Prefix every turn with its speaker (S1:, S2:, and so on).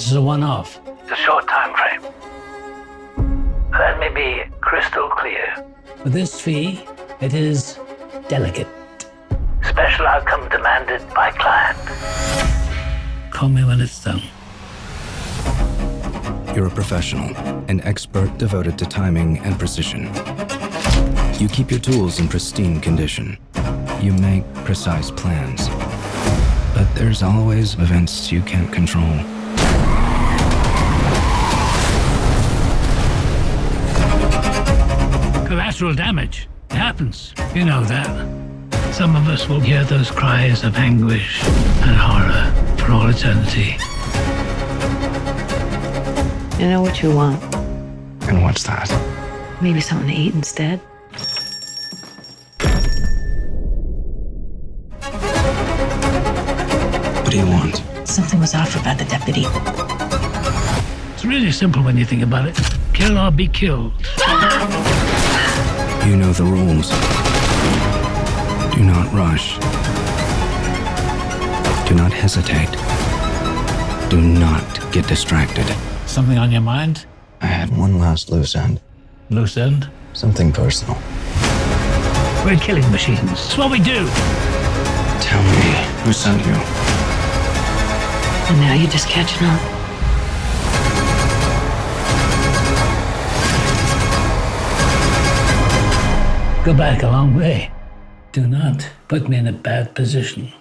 S1: This is a one-off.
S2: It's a short time frame. Let me be crystal clear.
S1: For this fee, it is delicate.
S2: Special outcome demanded by client.
S1: Call me when it's done.
S3: You're a professional, an expert devoted to timing and precision. You keep your tools in pristine condition. You make precise plans. But there's always events you can't control.
S1: Collateral damage. It happens. You know that. Some of us will hear those cries of anguish and horror for all eternity.
S4: You know what you want.
S3: And what's that?
S4: Maybe something to eat instead.
S3: What do you want?
S4: Something was off about the deputy.
S1: It's really simple when you think about it. Kill or be killed.
S3: You know the rules. Do not rush. Do not hesitate. Do not get distracted.
S1: Something on your mind?
S3: I had one last loose end.
S1: Loose end?
S3: Something personal.
S1: We're killing machines. It's what we do.
S3: Tell me who sent you.
S4: And now you're just catching on.
S1: Go back a long way. Do not put me in a bad position.